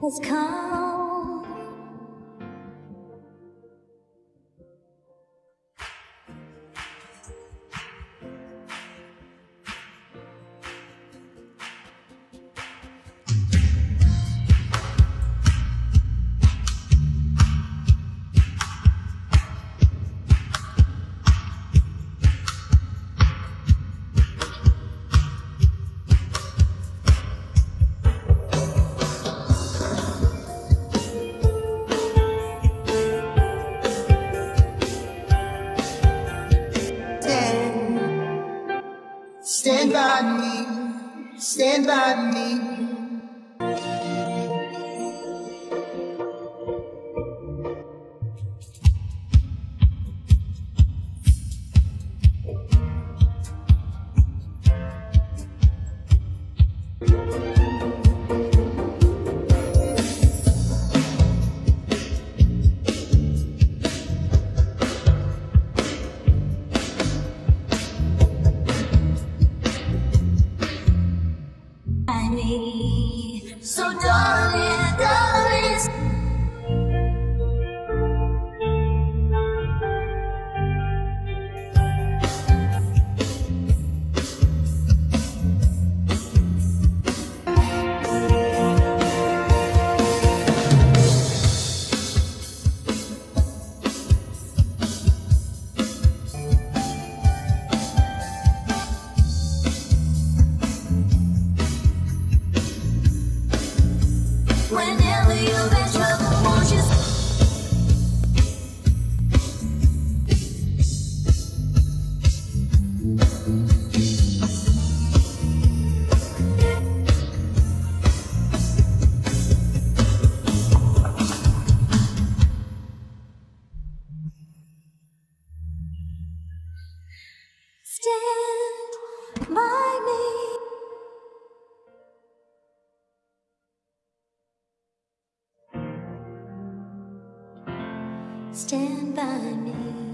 has come. Stand by me, stand by me. So darling, darling, Stand by me.